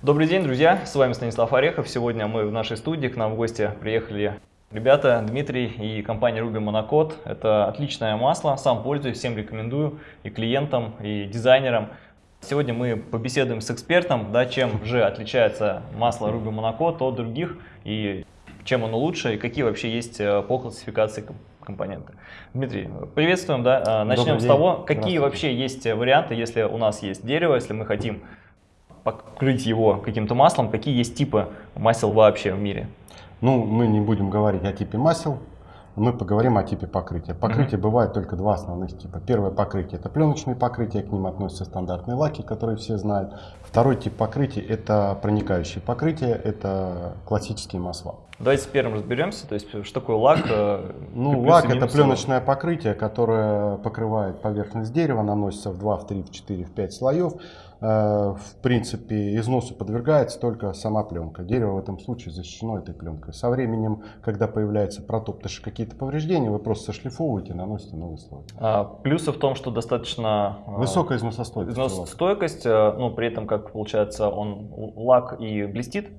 Добрый день, друзья! С вами Станислав Орехов. Сегодня мы в нашей студии, к нам в гости приехали ребята, Дмитрий и компания Ruby Monocode. Это отличное масло, сам пользуюсь, всем рекомендую, и клиентам, и дизайнерам. Сегодня мы побеседуем с экспертом, да, чем же отличается масло Ruby Monocode от других, и чем оно лучше, и какие вообще есть э, по классификации компоненты. Дмитрий, приветствуем. Да? А, начнем с того, какие вообще есть варианты, если у нас есть дерево, если мы хотим покрыть его каким-то маслом, какие есть типы масел вообще в мире? Ну, мы не будем говорить о типе масел, мы поговорим о типе покрытия. Покрытие mm -hmm. бывает только два основных типа. Первое покрытие это пленочные покрытия, к ним относятся стандартные лаки, которые все знают. Второй тип покрытия это проникающие покрытия, это классические масла. Давайте с первым разберемся, то есть что такое лак? Э, ну, лак это пленочное покрытие, которое покрывает поверхность дерева, наносится в 2, в 3, в 4, в 5 слоев. Э, в принципе, износу подвергается только сама пленка. Дерево в этом случае защищено этой пленкой. Со временем, когда появляются протоптыши какие-то повреждения, вы просто сошлифовываете, наносите новый слой. А, плюсы в том, что достаточно... Э, Высокая износостойкость. Износостойкость, э, ну, при этом, как получается, он лак и блестит.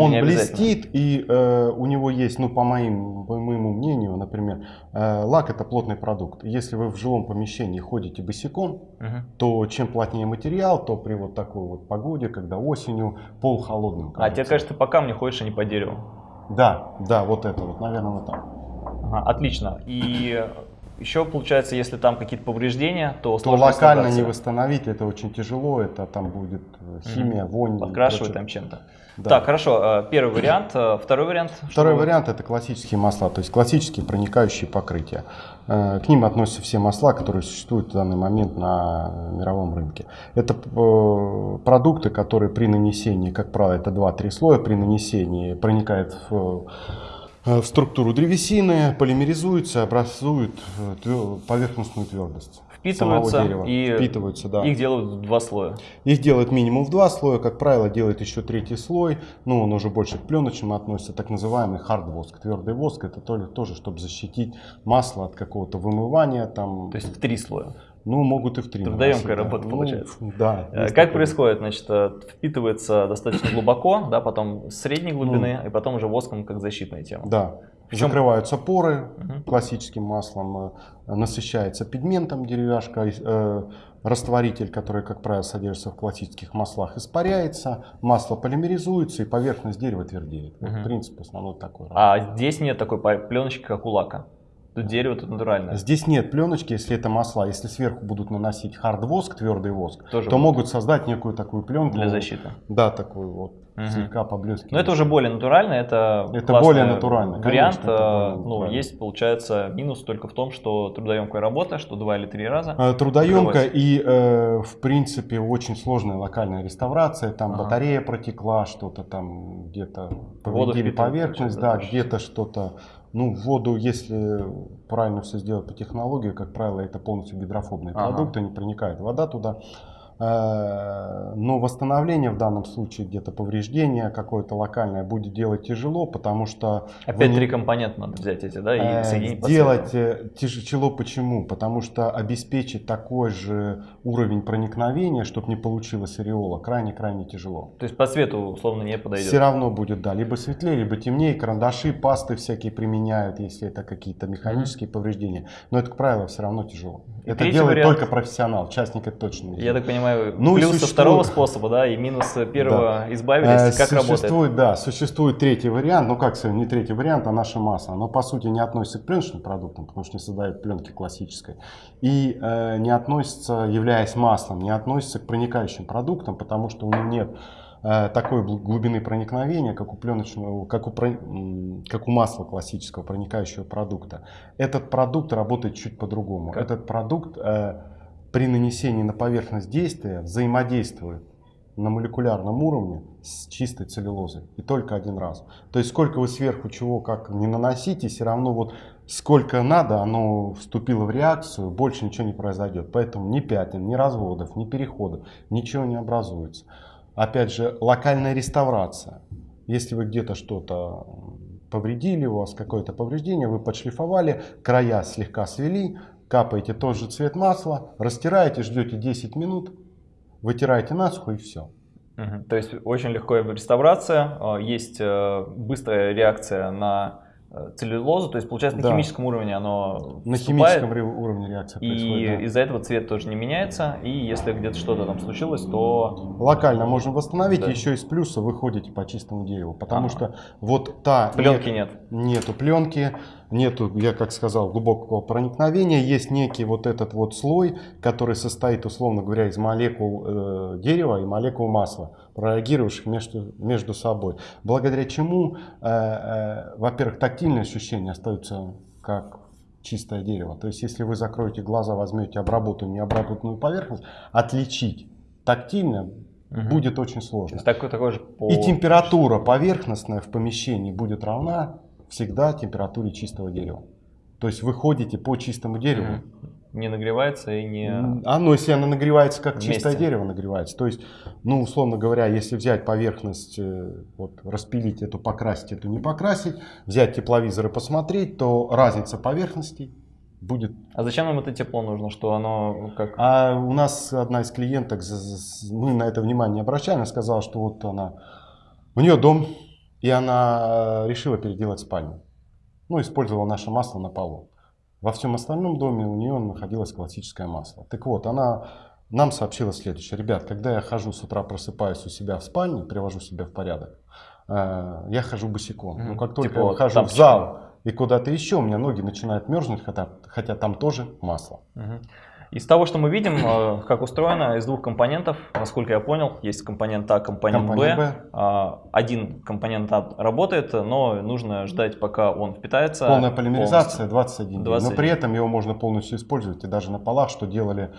Он блестит, и э, у него есть, ну, по, моим, по моему мнению, например, э, лак это плотный продукт. Если вы в жилом помещении ходите босиком, угу. то чем плотнее материал, то при вот такой вот погоде, когда осенью пол холодным. Кажется. А тебе кажется, по камню ходишь, а не по дереву? Да, да, вот это вот, наверное, вот так. Ага, отлично. И еще получается, если там какие-то повреждения, то, то локально не восстановить, это очень тяжело, это там будет э, химия, вонь. Подкрашивать там чем-то. Да. Так, хорошо. Э, первый вариант. Э, второй вариант? Второй вариант это классические масла, то есть классические проникающие покрытия. К ним относятся все масла, которые существуют в данный момент на мировом рынке. Это продукты, которые при нанесении, как правило, это 2-3 слоя, при нанесении проникает в в структуру древесины, полимеризуются, образуют э, поверхностную твердость. Впитываются и впитываются, да. их делают в два слоя. Их делают минимум в два слоя, как правило, делают еще третий слой, ну он уже больше к пленочным относится, так называемый хард воск, твердый воск, это тоже, чтобы защитить масло от какого-то вымывания. Там... То есть в три слоя? Ну, могут и в три. Трудоемкая работа ну, получается. Да. Как такое. происходит? Значит, э, впитывается достаточно глубоко, да, потом средней глубины, ну, и потом уже воском как защитная тема. Да. Причем... Закрываются поры угу. классическим маслом, э, насыщается пигментом деревяшка, э, растворитель, который, как правило, содержится в классических маслах, испаряется, масло полимеризуется и поверхность дерева твердеет. Угу. Вот принцип основной такой. А здесь нет такой пленочки, как у лака? Тут дерево тут натуральное. Здесь нет пленочки, если это масла. Если сверху будут наносить хард воск, твердый воск, Тоже то будет. могут создать некую такую пленку. Для защиты. Да, такую вот. Угу. Слегка поблескивает. Но это уже более натурально, это, это более натурально. Вариант, Конечно, более ну, натурально. есть, получается, минус только в том, что трудоемкая работа, что два или три раза. А, трудоемкая и, э, в принципе, очень сложная локальная реставрация. Там ага. батарея протекла, что-то там где-то повредили поверхность, да, где-то что-то ну, воду, если правильно все сделать по технологии, как правило, это полностью гидрофобные ага. продукты, не проникает вода туда. Э, но восстановление в данном случае, где-то повреждение какое-то локальное будет делать тяжело, потому что... Опять не... три компонента надо взять эти, да, и э, соединить Сделать э, тяжело почему? Потому что обеспечить такой же уровень проникновения, чтобы не получилось ореола, крайне-крайне тяжело. То есть по цвету условно не подойдет? Все равно будет, да, либо светлее, либо темнее, карандаши, пасты всякие применяют, если это какие-то механические mm -hmm. повреждения. Но это, как правило, все равно тяжело. И это делает вариант... только профессионал, частник это точно не Я так понимаю, понимаю, ну, плюсы существует... второго способа, да, и минусы первого да. избавились, как существует, работает? Да, существует третий вариант, ну как не третий вариант, а наше масло. Оно по сути не относится к пленочным продуктам, потому что не создает пленки классической. И э, не относится, являясь маслом, не относится к проникающим продуктам, потому что у него нет э, такой глубины проникновения, как у пленочного, как у, как у масла классического проникающего продукта. Этот продукт работает чуть по-другому. Этот продукт э, при нанесении на поверхность действия взаимодействует на молекулярном уровне с чистой целлюлозой. И только один раз. То есть сколько вы сверху чего как не наносите, все равно вот сколько надо, оно вступило в реакцию, больше ничего не произойдет. Поэтому ни пятен, ни разводов, ни переходов, ничего не образуется. Опять же, локальная реставрация. Если вы где-то что-то повредили, у вас какое-то повреждение, вы подшлифовали, края слегка свели, капаете тот же цвет масла, растираете, ждете 10 минут, вытираете насухо и все. Угу. То есть очень легкая реставрация, а, есть э, быстрая реакция на Э, целлюлозу, то есть получается Да. на химическом уровне оно На химическом уровне реакция и происходит. да. из-за этого цвет тоже не меняется, и если где-то что-то там случилось, то Локально можно восстановить, Да. еще из плюса вы ходите по чистому дереву, потому Ага. что вот та пленки нет. Нету пленки, нету, я как сказал, глубокого проникновения. Есть некий вот этот вот слой, который состоит, условно говоря, из молекул э, дерева и молекул масла, прореагировавших между, между собой. Благодаря чему, э, э, во-первых, тактильные ощущения остаются как чистое дерево. То есть, если вы закроете глаза, возьмете обработанную необработанную поверхность, отличить тактильно Мгм. будет очень То сложно. есть такой, такой же по... И температура поверхностная в помещении будет равна всегда температуре чистого дерева. То есть вы ходите по чистому дереву. Не нагревается и не... М, Оно, если оно нагревается, как Вместе. чистое дерево нагревается. То есть, ну, условно говоря, если взять поверхность, э, вот, распилить эту, покрасить эту, не покрасить, взять тепловизор и посмотреть, то разница поверхностей будет. А зачем нам это тепло нужно, что оно как... А у нас одна из клиенток, мы на это внимание не обращаем, она сказала, что вот она, у нее дом, и она э, решила переделать спальню. Ну, использовала наше масло на полу. Во всем остальном доме у нее находилось классическое масло. Так вот, она нам сообщила следующее. Ребят, когда я хожу с утра, просыпаюсь у себя в спальне, привожу себя в порядок, э, я хожу босиком. Мгм. Но как только Типа я выхожу в зал и куда-то еще, у меня ноги начинают мерзнуть, хотя, хотя там тоже масло. Мгм. Из того, что мы видим, э, как устроено, из двух компонентов, насколько я понял, есть компонент А, компонент Компонент Б. Б. А, Один компонент А работает, но нужно ждать, пока он впитается. Полная полимеризация полностью. 21 дней. 21. Но при этом его можно полностью использовать. И даже на полах, что делали,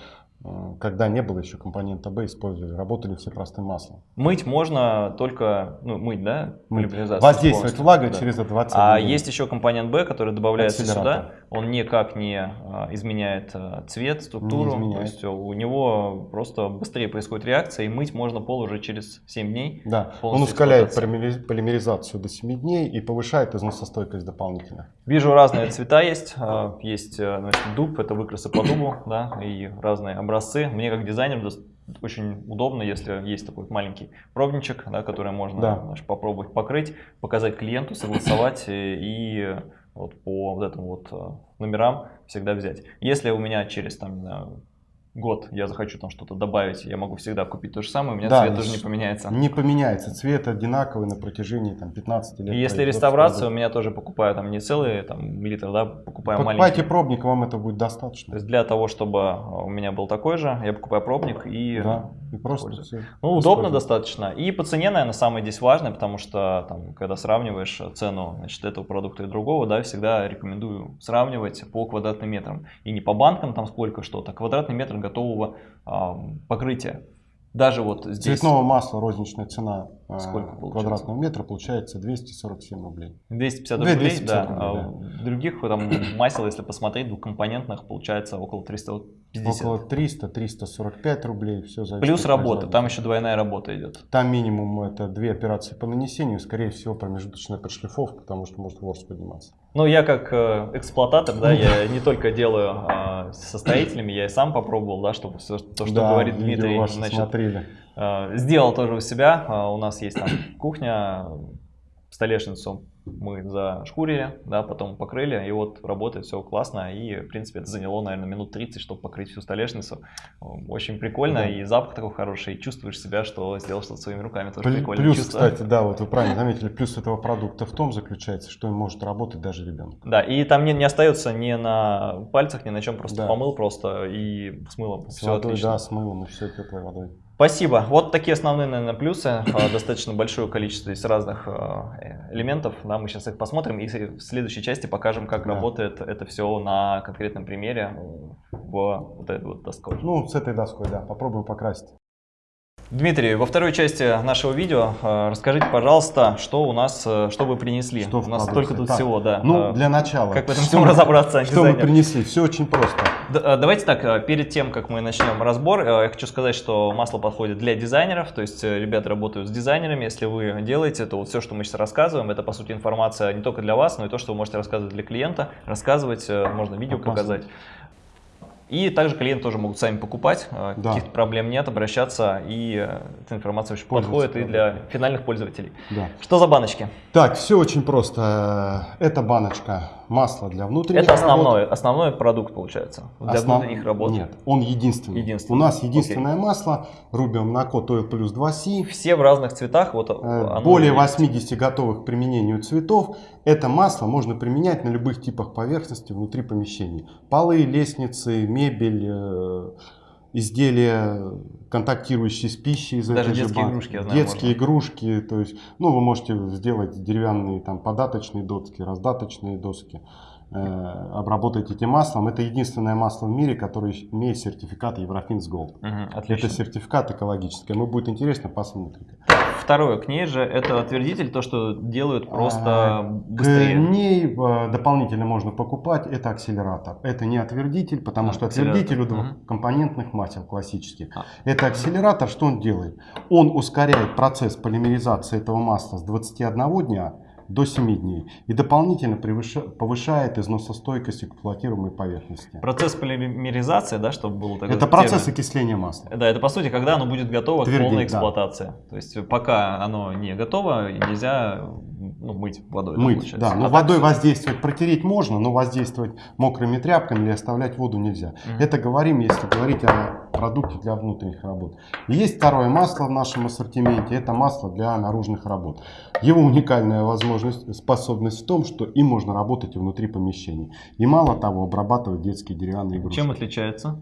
э, когда не было еще компонента Б, использовали. Работали все простым маслом. Мыть можно только, ну, мыть, да? Мыть. полимеризацию Воздействовать влагой Да. через 21 А день. есть еще компонент Б, который добавляется сюда. Он никак не а, изменяет а, цвет, структуру. Не изменяет. То есть у него просто быстрее происходит реакция, и мыть можно пол уже через 7 дней. Да, он ускоряет полимеризацию до 7 дней и повышает износостойкость дополнительно. Вижу разные цвета есть. А, Есть э, значит, дуб, это выкрасы по дубу, да, и разные образцы. Мне как дизайнеру дос- очень удобно, если есть такой маленький пробничек, да, который можно Да. значит, попробовать покрыть, показать клиенту, согласовать э, и вот по вот этим вот э, номерам всегда взять. Если у меня через там, не знаю, год я захочу там что-то добавить, я могу всегда купить то же самое, у меня Да, цвет тоже не поменяется. Не поменяется. Цвет одинаковый на протяжении там, 15 лет. И если реставрация, у меня тоже покупаю там не целый там, литр, да, покупаю Покупайте маленький. пробник, вам это будет То достаточно. есть для того, чтобы э, у меня был такой же, я покупаю пробник и... Да, и просто все. Ну, удобно достаточно. И по цене, наверное, самое здесь важное, потому что, там, когда сравниваешь цену значит, этого продукта и другого, да, всегда рекомендую сравнивать по квадратным метрам. И не по банкам там сколько что-то, а квадратный метр готового покрытия. Даже вот здесь Цветного масла розничная цена э, Сколько получается? квадратного метра получается 247 рублей. 250 Две- рублей, 250 да. рублей, а да. других там масел, если посмотреть, двухкомпонентных, получается около 350. Около 300-345 рублей. Все зависит Плюс от работа, там еще двойная работа идет. Там минимум это две операции по нанесению, скорее всего промежуточная подшлифовка, потому что может ворс подниматься. Ну, я как э, эксплуататор, да, я не только делаю а, со строителями, я и сам попробовал, да, чтобы все, то, что Да, говорит Дмитрий, значит, смотрели. э, сделал тоже у себя. А, У нас есть там кухня, столешницу мы зашкурили, да, потом покрыли, и вот работает все классно, и, в принципе, это заняло, наверное, минут 30, чтобы покрыть всю столешницу. Очень прикольно, Да. и запах такой хороший, и чувствуешь себя, что сделал что-то своими руками, тоже Плю- прикольно. Плюс, чувство. кстати, да, вот вы правильно заметили, плюс этого продукта в том заключается, что он может работать даже ребенок. Да, и там не, не остается ни на пальцах, ни на чем, просто Да. помыл просто и с мылом. С Все водой, отлично. да, с мылом и все теплой водой. Спасибо. Вот такие основные, наверное, плюсы. А, Достаточно большое количество из разных а, элементов. Да, мы сейчас их посмотрим и в следующей части покажем, как Да. работает это все на конкретном примере э, в вот этой вот доской. Ну, с этой доской, да, попробуем покрасить. Дмитрий, во второй части нашего видео э, расскажите, пожалуйста, что у нас, э, что вы принесли. Что у нас столько тут Так, всего, да. Ну, Э, для начала. Как в этом всем разобраться, Что мы дизайнер? принесли? Все очень просто. Э, Давайте так, э, перед тем, как мы начнем разбор, э, я хочу сказать, что масло подходит для дизайнеров, то есть ребята работают с дизайнерами, если вы делаете, то вот все, что мы сейчас рассказываем, это по сути информация не только для вас, но и то, что вы можете рассказывать для клиента, рассказывать, можно видео показать. И также клиенты тоже могут сами покупать, Да. каких-то проблем нет, обращаться, и эта информация очень подходит и для финальных пользователей. Да. Что за баночки? Так, все очень просто. Это баночка масла для внутренних Это работ. основной, основной продукт получается для Основ- внутренних работ. Нет, он единственный. Единственный. У нас единственное масло Rubio Monaco Oil плюс 2C. Все в разных цветах. Вот Э, оно Более есть. 80 готовых к применению цветов. Это масло можно применять на любых типах поверхности внутри помещений. Полы, лестницы, мебель, э, изделия, контактирующие с пищей из Даже этой же детские банки. игрушки, я знаю, Детские игрушки, то есть, ну, вы можете сделать деревянные там податочные доски, раздаточные доски, э, обработать этим маслом. Это единственное масло в мире, которое имеет сертификат Eurofins Gold. Мгм, отлично. Это сертификат экологический. Ну, будет интересно, посмотрите. Второе, к ней же это отвердитель, то, что делают просто А, быстрее. К ней дополнительно можно покупать, это акселератор. Это не отвердитель, потому А, что отвердитель у двухкомпонентных масел классических. А. Это акселератор, что он делает? Он ускоряет процесс полимеризации этого масла с 21 дня до 7 дней и дополнительно повышает износостойкость эксплуатируемой поверхности. Процесс полимеризации, да, чтобы было такой Это процесс термин. окисления масла. Да, это по сути, когда оно будет готово Твердеть, к полной да. эксплуатации. То есть пока оно не готово, нельзя ну, мыть водой. Мыть, получается. да. Но А так водой всё- воздействовать, протереть можно, но воздействовать мокрыми тряпками или оставлять воду нельзя. Мгм. Это говорим, если говорить о продукте для внутренних работ. И есть второе масло в нашем ассортименте. Это масло для наружных работ. Его уникальная возможность, способность в том, что им можно работать и внутри помещений. И мало того, обрабатывать детские деревянные игрушки. Чем отличается?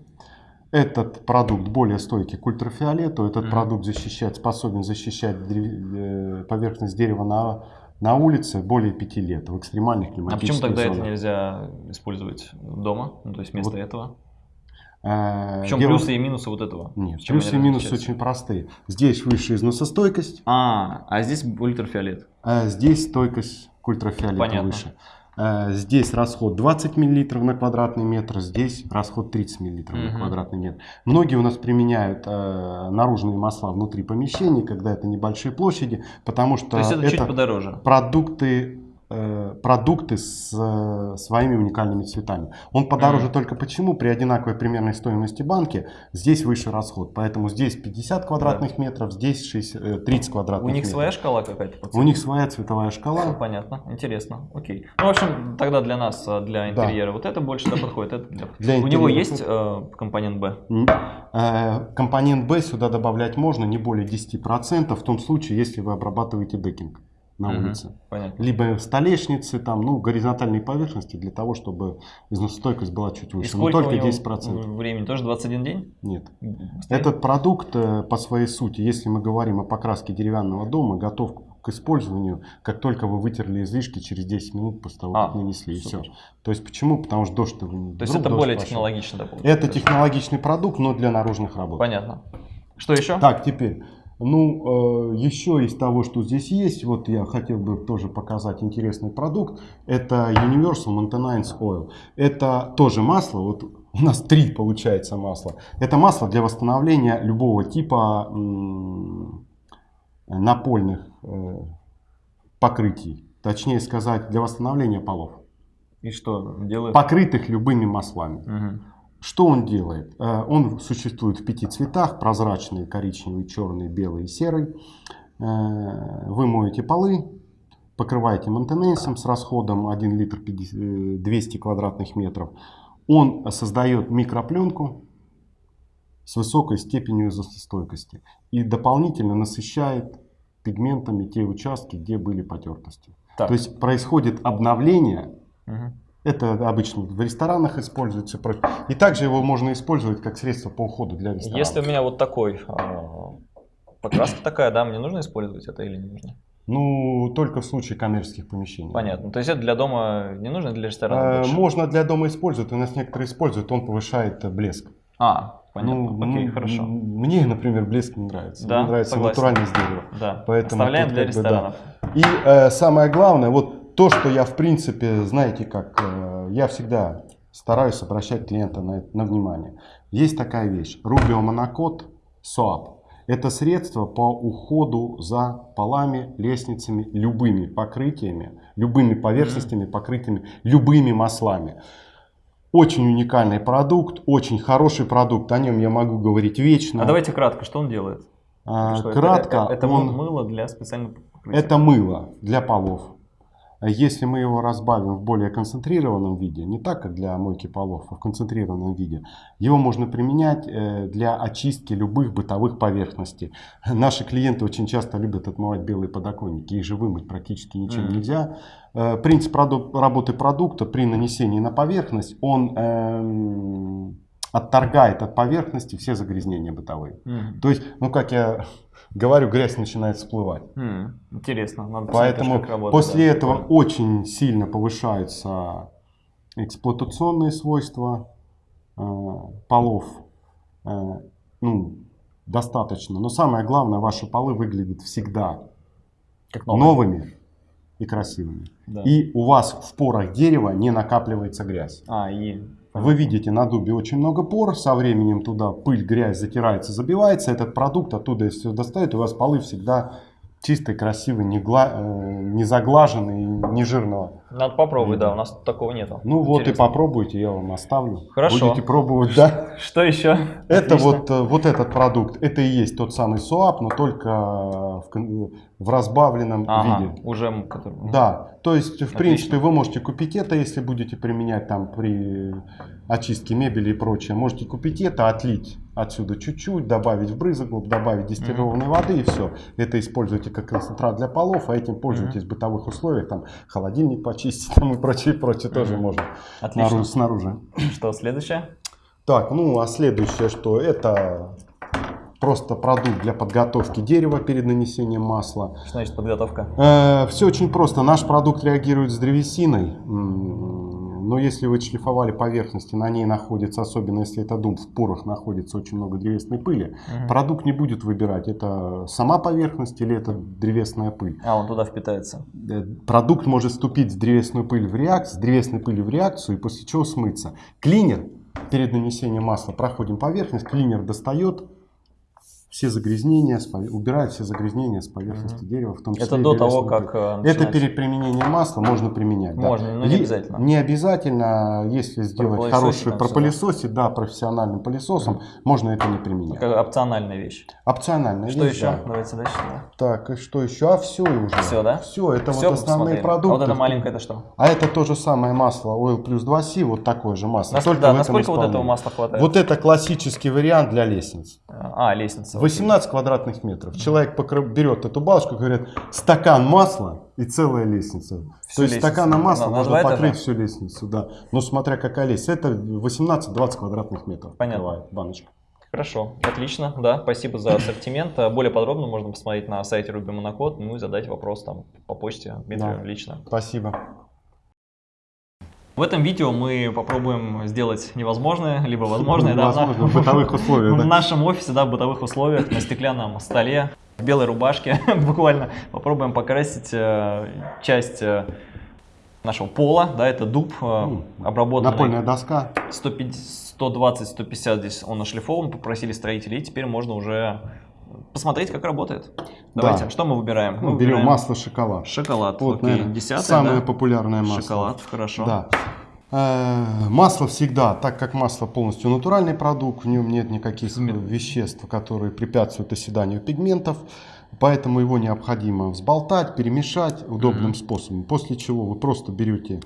Этот продукт более стойкий к ультрафиолету. Этот Мгм. продукт защищает, способен защищать э, поверхность дерева на, на улице более пяти лет в экстремальных А климатических почему тогда это зонах. нельзя использовать дома? Ну, то есть вместо Вот, этого? Э, В чем дело- плюсы и минусы вот этого? Нет, плюсы и минусы очень простые. Здесь выше износостойкость, А, а здесь ультрафиолет. а здесь стойкость к ультрафиолету Понятно. выше. Э, Здесь расход 20 мл на квадратный метр, здесь расход 30 мл на Мгм. квадратный метр. Многие у нас применяют э, наружные масла внутри помещений, когда это небольшие площади, потому что То есть это, чуть это подороже. продукты, продукты с э, своими уникальными цветами. Он подороже Мгм. только почему? При одинаковой примерной стоимости банки здесь выше расход. Поэтому здесь 50 квадратных метров, здесь 60, э, 30 квадратных У них метров. своя шкала какая-то? У них своя цветовая шкала. Понятно, интересно, окей. Ну, в общем, тогда для нас, э, для Да. интерьера, вот это больше да, подходит. Это для- У него есть э, компонент э, Компонент B сюда добавлять можно не более 10% в том случае, если вы обрабатываете декинг на Мгм. улице. Понятно. Либо столешницы, там, ну, горизонтальные поверхности для того, чтобы износостойкость была чуть И выше. Но сколько только у него 10%. времени? Тоже 21 день? Нет. Быстрее? Этот продукт э, по своей сути, если мы говорим о покраске деревянного дома, готов к использованию, как только вы вытерли излишки через 10 минут после того, А, как нанесли. И все. супер. То есть почему? Потому что дождь То есть это более технологично, да, получается? Это технологичный продукт, но для наружных работ. Понятно. Что еще? Так, теперь. Ну, э, еще из того, что здесь есть, вот я хотел бы тоже показать интересный продукт. Это Universal Maintenance Oil. Это тоже масло, вот у нас три получается масла. Это масло для восстановления любого типа напольных э, покрытий. Точнее сказать, для восстановления полов. И что делает? Покрытых любыми маслами. Мгм. Что он делает? Э, Он существует в пяти цветах, прозрачный, коричневый, черный, белый и серый. Э, Вы моете полы, покрываете мантенейсом с расходом 1 литр 50 э, 200 квадратных метров. Он создает микропленку с высокой степенью износостойкости и дополнительно насыщает пигментами те участки, где были потертости. Так. То есть происходит обновление Мгм. Это обычно в ресторанах используется. и также его можно использовать как средство по уходу для ресторанов. Если у меня вот такой, а, покраска такая, да, мне нужно использовать это или не нужно? Ну, только в случае коммерческих помещений. Понятно. То есть это для дома не нужно, для Э, ресторана больше? Можно для дома использовать, у нас некоторые используют, он повышает э, блеск. А, понятно. Ну, Окей, хорошо. Мне, например, блеск не нравится. Да, Мне нравится согласен. натуральный из дерева. Да, Поэтому оставляем тут для как бы, да. ресторанов. И э, самое главное, вот то, что я в принципе, знаете как, э, я всегда стараюсь обращать клиента на, на внимание. Есть такая вещь, Rubio Monocot SOAP. Это средство по уходу за полами, лестницами, любыми покрытиями, любыми поверхностями, покрытыми, любыми маслами. Очень уникальный продукт, очень хороший продукт, о нем я могу говорить вечно. А давайте кратко, что он делает? А, Что кратко, это, это, это он- мыло для специального покрытия. это мыло для полов. Если мы его разбавим в более концентрированном виде, не так, как для мойки полов, а в концентрированном виде, его можно применять э, для очистки любых бытовых поверхностей. Наши клиенты очень часто любят отмывать белые подоконники, их же вымыть практически ничем Мгм. нельзя. Э, Принцип работы продукта при нанесении на поверхность, он эм, отторгает от поверхности все загрязнения бытовые. Мгм. То есть, ну как я говорю, грязь начинает всплывать. М, Интересно. Надо Поэтому работает, после да. этого очень сильно повышаются эксплуатационные свойства э, полов. Э, ну, достаточно. Но самое главное, ваши полы выглядят всегда Как новыми и красивыми. Да. И у вас в порах дерева не накапливается грязь. А, и... Вы видите на дубе очень много пор, со временем туда пыль, грязь затирается, забивается, этот продукт оттуда все достает, и у вас полы всегда чистые, красивые, не, гла- э, не заглаженные, не жирного. Надо попробовать, да, у нас такого нету. Ну вот и Интересно. попробуйте, я вам оставлю. Хорошо. Будете пробовать, да? Что еще? Это вот, э, вот этот продукт, это и есть тот самый СУАП, но только в, в разбавленном Ага, виде. уже... Да, то есть, в Отлично. принципе, вы можете купить это, если будете применять там при очистке мебели и прочее. Можете купить это, отлить отсюда чуть-чуть, добавить в брызоглоб, добавить дистиллированной воды и все. Это используйте как концентрат для полов, а этим пользуйтесь в бытовых условиях, там холодильник почистить там и прочее, прочее тоже Мгм. можно Отлично. снаружи. Что, следующее? Так, ну а следующее что? Это просто продукт для подготовки дерева перед нанесением масла. Что значит подготовка? все очень просто. Наш продукт реагирует с древесиной. Но если вы шлифовали поверхности, на ней находится, особенно если это дуб, в порах находится очень много древесной пыли, Мгм. продукт не будет выбирать, это сама поверхность или это древесная пыль. А, он туда впитается. Э, Продукт может вступить с древесной пылью в реакцию, с древесной пылью в реакцию и после чего смыться. Клинер перед нанесением масла проходим поверхность, клинер достает все загрязнения, убирает все загрязнения с поверхности Мгм. дерева, в том числе Это до того, древесную как э, Это перед применением масла можно применять. да. Можно, но не обязательно. Не обязательно, если сделать хороший да? пропылесосить, да, профессиональным пылесосом, можно это не применять. Как опциональная вещь. Опционально. Что есть, еще? да. Давайте дальше. да. Так, и что еще? А все уже. Всё, да? Все, это Всё вот основные посмотрели. продукты. А вот это маленькое это что? А это то же самое масло Oil плюс 2C, вот такое же масло. Нас- только да, насколько вот этого масла хватает? Вот это классический вариант для лестниц. А, лестница. 18 квадратных метров. Человек берет эту балочку, говорит, стакан масла и целая лестница. Всю То есть лестницу. стаканом масла На- на можно два этажа? покрыть всю лестницу, да. Но смотря какая лестница, это 18-20 квадратных метров. Понятно. покрывает баночка. Хорошо, отлично, да, спасибо за ассортимент. А Более подробно можно посмотреть на сайте Ruby Monocode, ну и задать вопрос там по почте Дмитрию Да. лично. Спасибо. В этом видео мы попробуем сделать невозможное, либо возможное. да, Возможно, на- в бытовых условиях, В нашем офисе, да, в бытовых условиях, на стеклянном столе, в белой рубашке, буквально попробуем покрасить э, часть э, нашего пола, да, это дуб, э, обработанный Напольная доска. 120-150 здесь он ошлифован, попросили строителей, и теперь можно уже посмотреть, как работает. Давайте, Да. что мы выбираем? Ну, берем масло, шоколад. Шоколад, Вот, окей, наверное, десятое, самое да? популярное масло. Шоколад, хорошо. Да. Э, Масло всегда, так как масло полностью натуральный продукт, в нем нет никаких веществ, которые препятствуют оседанию пигментов, поэтому его необходимо взболтать, перемешать удобным Мгм. способом. После чего вы просто берете,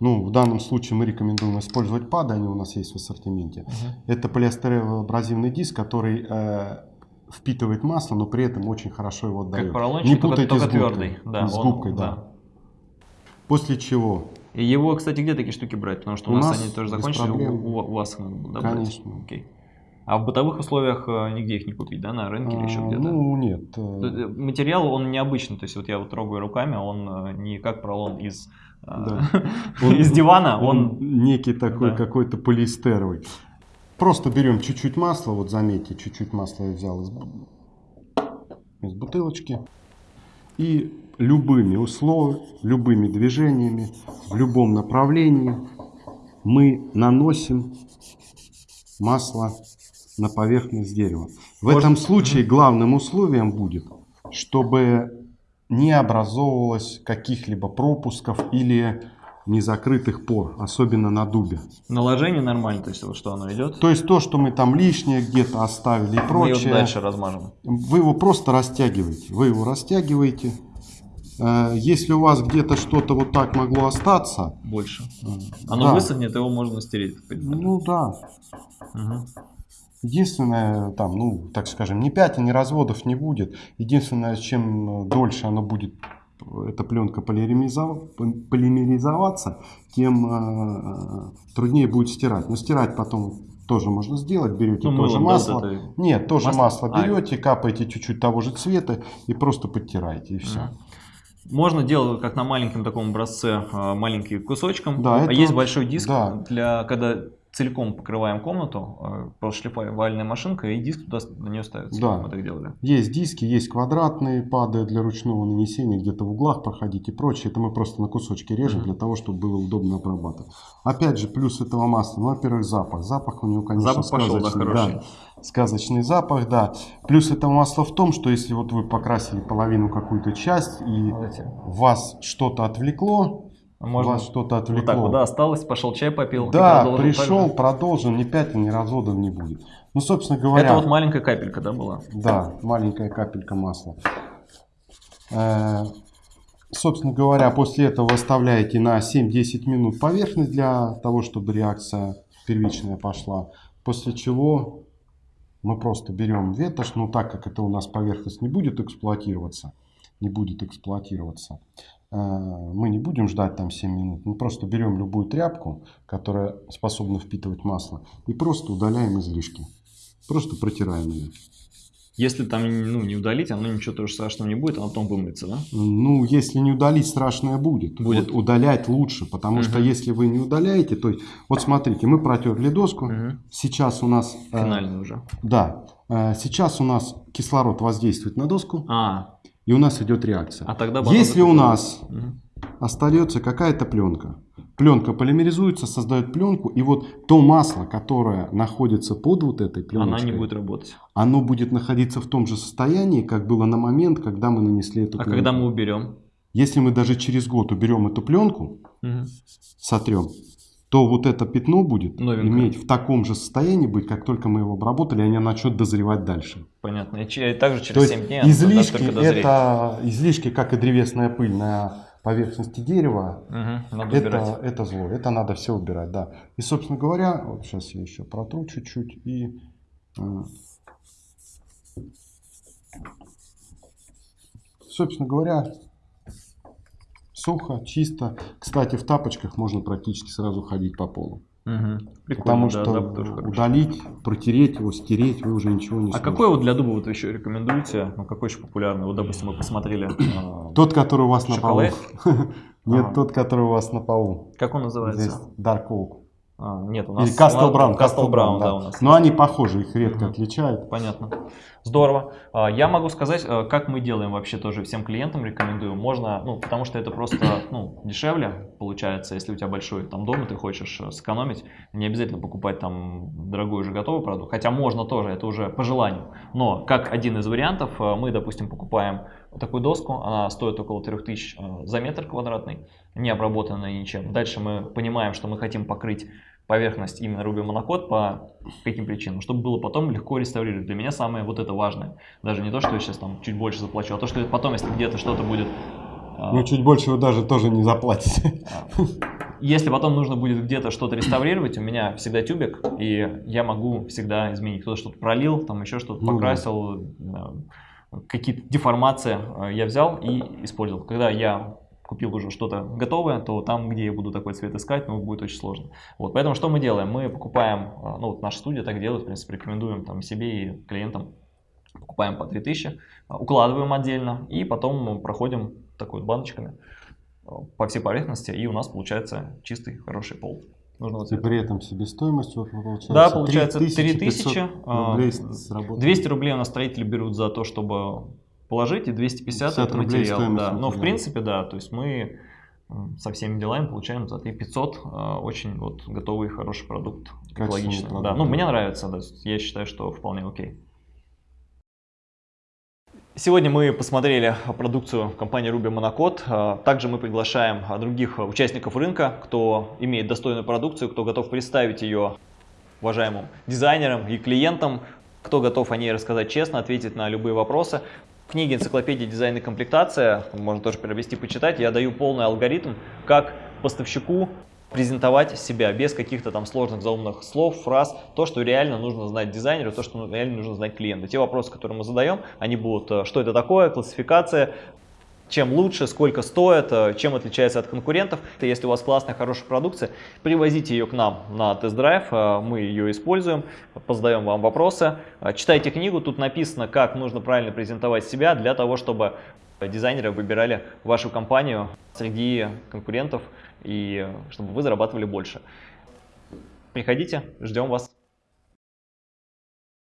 ну, в данном случае мы рекомендуем использовать пады, они у нас есть в ассортименте. Мгм. Это полиэстерово-абразивный диск, который э, впитывает масло, но при этом очень хорошо его отдает. Как поролончик, Не только- путайте только с губкой. твердый. Да, с он- губкой, да. После чего И его, кстати, где такие штуки брать? Потому что у, У нас, нас они тоже закончились, у, проблем. у- у вас надо было, да, брать? Конечно. Окей. А в бытовых условиях э, нигде их не купить, да, на рынке или еще А, где-то? Ну, нет. э, э, Материал, он необычный, то есть вот я вот трогаю руками, он э, не как пролон из, э, Да. Он- из дивана, Он он... некий такой Да. какой-то полиэстеровый. Просто берем чуть-чуть масла, вот заметьте, чуть-чуть масла я взял из, из бутылочки. И любыми условиями, любыми движениями, в любом направлении мы наносим масло на поверхность дерева. В Может- этом случае главным условием будет, чтобы не образовывалось каких-либо пропусков или незакрытых пор, особенно на дубе. Наложение нормально, то есть вот что оно идет. То есть то, что мы там лишнее где-то оставили и Мы прочее, его дальше размажем. вы его просто растягиваете. Вы его растягиваете. Э, Если у вас где-то что-то вот так могло остаться, Больше. э, Оно да. высохнет, его можно стереть. Ну да. Мгм. Единственное, там, ну, так скажем, ни пятен, ни разводов не будет. Единственное, чем дольше она будет, эта пленка полимеризов- полимеризоваться, тем э, труднее будет стирать. Но стирать потом тоже можно сделать. Берете Ну, тоже да, масло. вот это- Нет, тоже Масло? масло, А. берете, капаете чуть-чуть того же цвета и просто подтираете, и все. Можно делать, как на маленьком таком образце, а, маленькие кусочком. Да, а это- есть большой диск, да. для когда целиком покрываем комнату, а, просто шлифовальная машинка, и диск туда на нее ставится. Да. Мы так делали. Есть диски, есть квадратные пады для ручного нанесения, где-то в углах проходить и прочее. Это мы просто на кусочки режем Мгм. для того, чтобы было удобно обрабатывать. Опять же, плюс этого масла, ну, во-первых, запах. Запах у него, конечно, Запах пошел, да, сказочный. хороший. сказочный запах, да. Плюс этого масла в том, что если вот вы покрасили половину какую-то часть и эти. вас что-то отвлекло, Можно вас что-то вот так отвлекло. вот, да, осталось, пошел чай попил. Да, продолжил пришел, так же. продолжил, ни пятен, ни разводов не будет. Ну, собственно говоря... Это вот маленькая капелька, да, была? Да, маленькая капелька масла. Э, Собственно говоря, после этого оставляете на 7-10 минут поверхность для того, чтобы реакция первичная пошла. После чего мы просто берем ветошь, но так как это у нас поверхность не будет эксплуатироваться, не будет эксплуатироваться, мы не будем ждать там 7 минут. Мы просто берем любую тряпку, которая способна впитывать масло, и просто удаляем излишки. Просто протираем ее. Если там ну, не удалить, оно ничего тоже страшного не будет, оно потом вымыется, да? Ну, если не удалить, страшное будет. Будет. Вот удалять лучше, потому что Мгм. если вы не удаляете, то есть, вот смотрите, мы протерли доску, Мгм. сейчас у нас, э, Финальный уже. да, э, сейчас у нас кислород воздействует на доску, А, и у нас идет реакция. а тогда Если у нас остается какая-то пленка, пленка полимеризуется, создает пленку, и вот то масло, которое находится под вот этой пленочкой, Она не будет работать. оно будет находиться в том же состоянии, как было на момент, когда мы нанесли эту А пленку. когда мы уберем? Если мы даже через год уберем эту пленку, Мгм. сотрем, то вот это пятно будет Новенькое. иметь в таком же состоянии быть, как только мы его обработали, и они начнут дозревать дальше. Понятно. И также То через есть 7 дней излишки это излишки, как и древесная пыль на поверхности дерева, Надо убирать. это, это зло, это надо все убирать, да. И, собственно говоря, вот сейчас я еще протру чуть-чуть и... Собственно говоря, сухо, чисто. Кстати, в тапочках можно практически сразу ходить по полу. Мгм. Прикольно, Потому да, что хороший. удалить, протереть его, стереть, вы уже ничего не А сможете. какой вот для дуба вот вы еще рекомендуете? Ну, какой еще популярный? Вот, допустим, мы посмотрели. а, Тот, который у вас на полу. Шоколад? Нет, Ага. тот, который у вас на полу. Как он Здесь называется? Dark Oak. А, нет, у нас... Или Castle Brown. Castle Brown, да, у нас. Но они похожи, их редко Мгм. отличают. Понятно. Здорово. А, Я могу сказать, а, как мы делаем вообще тоже всем клиентам рекомендую. Можно, ну, потому что это просто ну, дешевле получается, если у тебя большой там дом, и ты хочешь э, сэкономить. Не обязательно покупать там дорогой уже готовый продукт. Хотя можно тоже, это уже по желанию. Но как один из вариантов, э, мы, допустим, покупаем такую доску, она стоит около 3000 э, за метр квадратный, не обработанная ничем. Дальше мы понимаем, что мы хотим покрыть поверхность именно Ruby Monocode по каким причинам, чтобы было потом легко реставрировать. Для меня самое вот это важное. Даже не то, что я сейчас там чуть больше заплачу, а то, что потом, если где-то что-то будет... а, Ну, чуть больше вы даже тоже не заплатите. Если потом нужно будет где-то что-то реставрировать, у меня всегда тюбик, и я могу всегда изменить. Кто-то что-то пролил, там еще что-то Ну да. покрасил, э, какие-то деформации э, я взял и использовал. Когда я купил уже что-то готовое, то там, где я буду такой цвет искать, ну, будет очень сложно. Вот, поэтому что мы делаем? Мы покупаем, э, ну, вот наша студия так делает, в принципе, рекомендуем там себе и клиентам. Покупаем по 3000, э, укладываем отдельно и потом мы проходим такой вот баночками э, по всей поверхности, и у нас получается чистый, хороший пол. Нужного И при этом себестоимость получается Да, получается 3500 3000, а, рублей сработало. 200 рублей у нас строители берут за то, чтобы положить, и 250 это 50 рублей материал. Да. Но в принципе, да, то есть мы со всеми делами получаем за 3500 а, очень вот готовый хороший продукт, экологичный. продукт, Да, ну да. мне нравится, да, я считаю, что вполне окей. Сегодня мы посмотрели продукцию компании Ruby Monocode. Также мы приглашаем других участников рынка, кто имеет достойную продукцию, кто готов представить ее уважаемым дизайнерам и клиентам, кто готов о ней рассказать честно, ответить на любые вопросы. Книге «Энциклопедия дизайна и комплектация», можно тоже приобрести, почитать, я даю полный алгоритм, как поставщику презентовать себя без каких-то там сложных заумных слов, фраз, то, что реально нужно знать дизайнеру, то, что реально нужно знать клиенту. Те вопросы, которые мы задаем, они будут, э, что это такое, классификация, чем лучше, сколько стоит, э, чем отличается от конкурентов. Если у вас классная, хорошая продукция, привозите ее к нам на тест-драйв, э, мы ее используем, позадаем вам вопросы. Читайте книгу, тут написано, как нужно правильно презентовать себя для того, чтобы дизайнеры выбирали вашу компанию среди конкурентов и чтобы вы зарабатывали больше. Приходите, ждем вас.